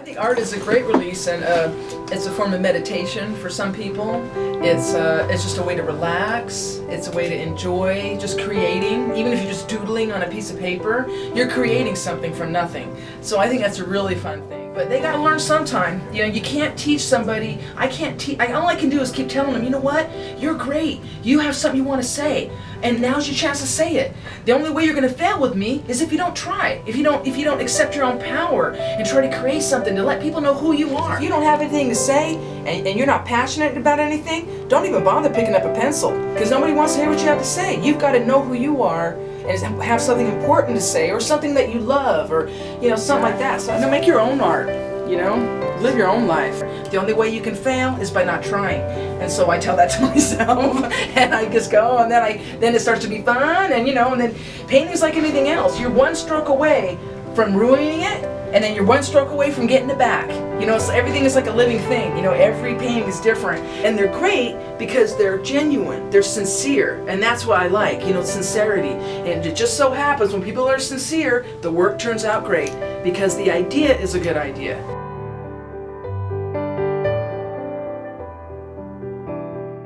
think art is a great release and uh, it's a form of meditation for some people. It's, uh, it's just a way to relax. It's a way to enjoy just creating. Even if you're just doodling on a piece of paper, you're creating something from nothing. So I think that's a really fun thing. But they gotta learn sometime. You know, you can't teach somebody, I can't teach, all I can do is keep telling them, you know what, you're great. You have something you want to say. And now's your chance to say it. The only way you're gonna fail with me is if you don't try. If you don't, if you don't accept your own power and try to create something to let people know who you are. If you don't have anything to say and, and you're not passionate about anything, don't even bother picking up a pencil. Because nobody wants to hear what you have to say. You've got to know who you are and have something important to say or something that you love or you know something like that. So you know, make your own art you know? Live your own life. The only way you can fail is by not trying. And so I tell that to myself and I just go and then I then it starts to be fun and you know and then painting is like anything else. You're one stroke away from ruining it and then you're one stroke away from getting it back. You know, so everything is like a living thing. You know, every painting is different. And they're great because they're genuine, they're sincere, and that's what I like, you know, sincerity. And it just so happens when people are sincere, the work turns out great because the idea is a good idea.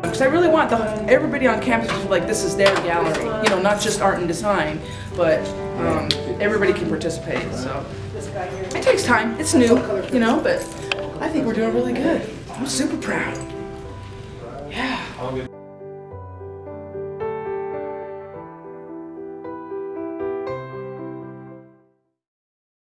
Because I really want the, everybody on campus to feel like this is their gallery. You know, not just art and design, but um, everybody can participate. So it takes time. It's new, you know, but I think we're doing really good. I'm super proud. Yeah.